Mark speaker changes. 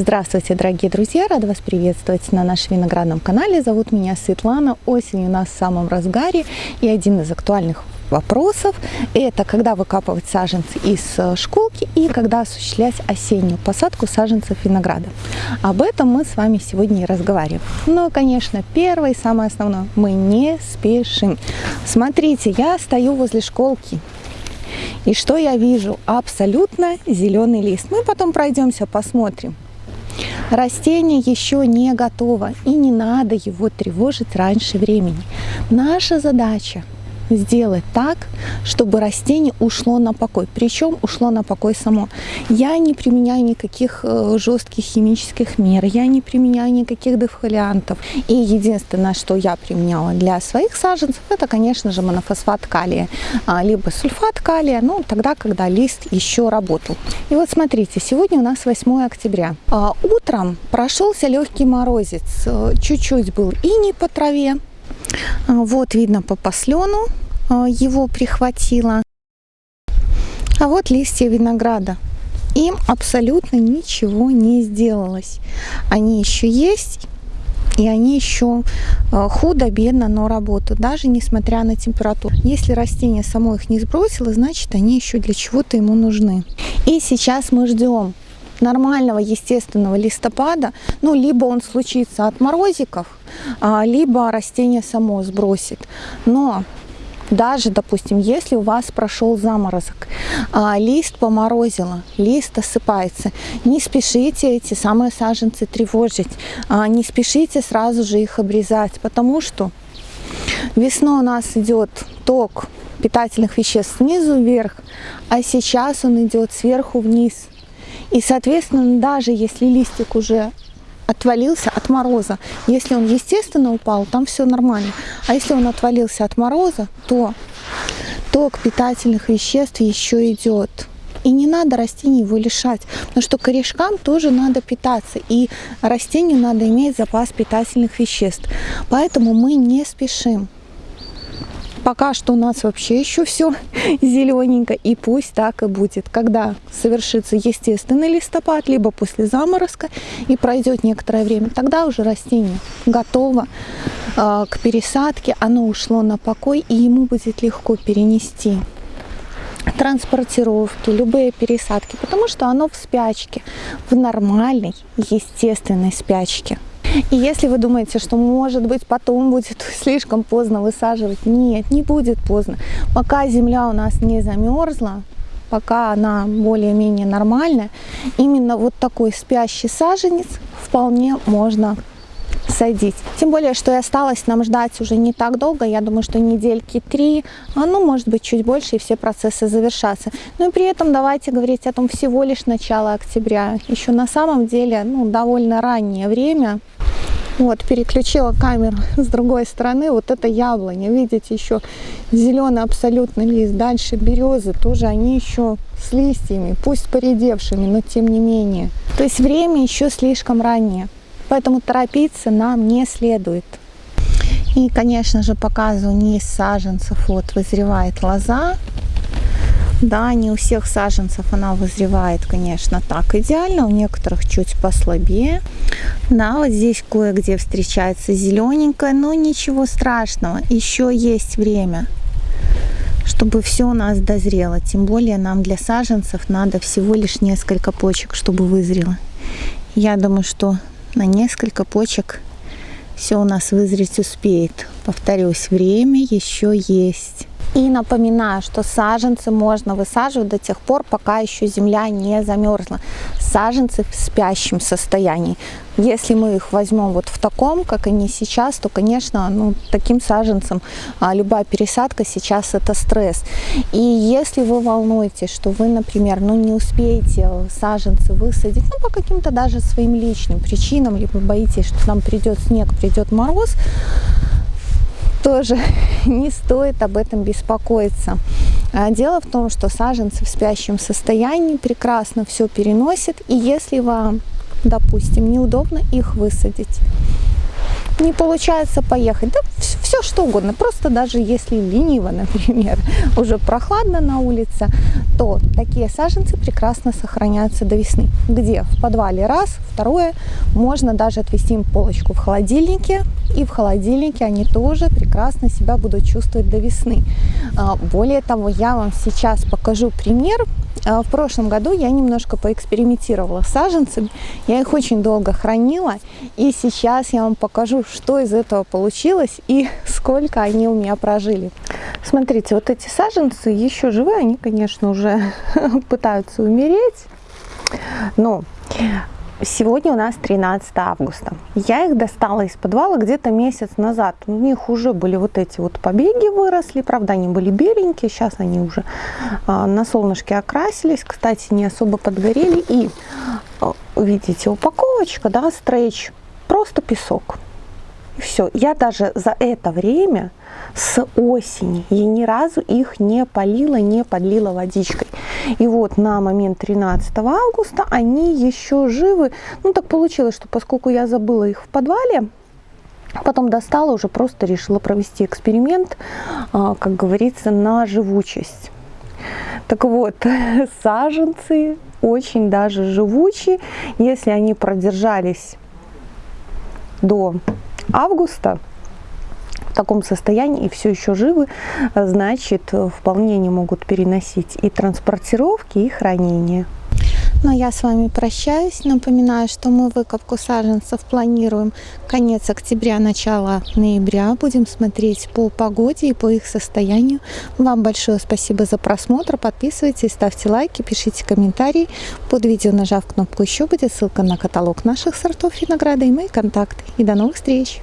Speaker 1: Здравствуйте, дорогие друзья! Рада вас приветствовать на нашем виноградном канале. Зовут меня Светлана. Осень у нас в самом разгаре. И один из актуальных вопросов – это когда выкапывать саженцы из э, школки и когда осуществлять осеннюю посадку саженцев винограда. Об этом мы с вами сегодня и разговариваем. Но, конечно, первое и самое основное – мы не спешим. Смотрите, я стою возле школки. И что я вижу? Абсолютно зеленый лист. Мы потом пройдемся, посмотрим. Растение еще не готово, и не надо его тревожить раньше времени. Наша задача сделать так, чтобы растение ушло на покой. Причем ушло на покой само. Я не применяю никаких э, жестких химических мер, я не применяю никаких дефолиантов. И единственное, что я применяла для своих саженцев, это, конечно же, монофосфат калия, а, либо сульфат калия, ну, тогда, когда лист еще работал. И вот смотрите, сегодня у нас 8 октября. А, утром прошелся легкий морозец, э, чуть-чуть был и не по траве, вот видно по послену а, его прихватило. А вот листья винограда. Им абсолютно ничего не сделалось. Они еще есть, и они еще а, худо-бедно, но работают, даже несмотря на температуру. Если растение само их не сбросило, значит они еще для чего-то ему нужны. И сейчас мы ждем нормального естественного листопада, ну, либо он случится от морозиков, а, либо растение само сбросит. Но даже, допустим, если у вас прошел заморозок, а, лист поморозило, лист осыпается, не спешите эти самые саженцы тревожить, а, не спешите сразу же их обрезать, потому что весной у нас идет ток питательных веществ снизу вверх, а сейчас он идет сверху вниз. И, соответственно, даже если листик уже отвалился от мороза, если он естественно упал, там все нормально. А если он отвалился от мороза, то ток питательных веществ еще идет. И не надо растений его лишать, потому что корешкам тоже надо питаться, и растению надо иметь запас питательных веществ. Поэтому мы не спешим. Пока что у нас вообще еще все зелененько, и пусть так и будет. Когда совершится естественный листопад, либо после заморозка, и пройдет некоторое время, тогда уже растение готово э, к пересадке, оно ушло на покой, и ему будет легко перенести транспортировки, любые пересадки, потому что оно в спячке, в нормальной, естественной спячке. И если вы думаете, что может быть потом будет слишком поздно высаживать, нет, не будет поздно. Пока земля у нас не замерзла, пока она более-менее нормальная, именно вот такой спящий саженец вполне можно садить. Тем более, что и осталось нам ждать уже не так долго, я думаю, что недельки три, а ну, может быть, чуть больше, и все процессы завершатся. Но и при этом давайте говорить о том всего лишь начало октября. Еще на самом деле, ну, довольно раннее время. Вот, переключила камеру с другой стороны. Вот это яблоня, видите, еще зеленый абсолютно лист. Дальше березы, тоже они еще с листьями, пусть поредевшими, но тем не менее. То есть время еще слишком раннее. Поэтому торопиться нам не следует. И, конечно же, показываю не из саженцев. Вот вызревает лоза. Да, не у всех саженцев она вызревает, конечно, так идеально, у некоторых чуть послабее. Да, вот здесь кое-где встречается зелененькая, но ничего страшного, еще есть время, чтобы все у нас дозрело. Тем более нам для саженцев надо всего лишь несколько почек, чтобы вызрело. Я думаю, что на несколько почек все у нас вызреть успеет. Повторюсь, время еще есть. И напоминаю, что саженцы можно высаживать до тех пор, пока еще земля не замерзла. Саженцы в спящем состоянии. Если мы их возьмем вот в таком, как они сейчас, то, конечно, ну, таким саженцам а, любая пересадка сейчас это стресс. И если вы волнуетесь, что вы, например, ну, не успеете саженцы высадить, ну, по каким-то даже своим личным причинам, либо боитесь, что нам придет снег, придет мороз, тоже не стоит об этом беспокоиться. А дело в том, что саженцы в спящем состоянии прекрасно все переносят, и если вам, допустим, неудобно их высадить, не получается поехать, да все что угодно, просто даже если лениво, например, уже прохладно на улице, то такие саженцы прекрасно сохраняются до весны. Где? В подвале раз, второе, можно даже отвести им полочку в холодильнике, и в холодильнике они тоже прекрасно себя будут чувствовать до весны. А, более того, я вам сейчас покажу пример. А, в прошлом году я немножко поэкспериментировала с саженцами, я их очень долго хранила, и сейчас я вам покажу, что из этого получилось и сколько они у меня прожили. Смотрите, вот эти саженцы еще живы, они, конечно, уже пытаются умереть, но Сегодня у нас 13 августа. Я их достала из подвала где-то месяц назад. У них уже были вот эти вот побеги выросли. Правда, они были беленькие. Сейчас они уже а, на солнышке окрасились. Кстати, не особо подгорели. И а, видите, упаковочка, да, стрейч. Просто песок. И все. Я даже за это время с осени я ни разу их не полила, не подлила водичкой. И вот на момент 13 августа они еще живы. Ну так получилось, что поскольку я забыла их в подвале, Потом достала, уже просто решила провести эксперимент, а, как говорится, на живучесть. Так вот, саженцы очень даже живучие. Если они продержались до августа таком состоянии и все еще живы, значит, вполне не могут переносить и транспортировки, и хранение. Но я с вами прощаюсь. Напоминаю, что мы выкопку саженцев планируем конец октября, начало ноября. Будем смотреть по погоде и по их состоянию. Вам большое спасибо за просмотр. Подписывайтесь, ставьте лайки, пишите комментарии. Под видео, нажав кнопку «Еще», будет ссылка на каталог наших сортов винограда и мои контакты. И до новых встреч!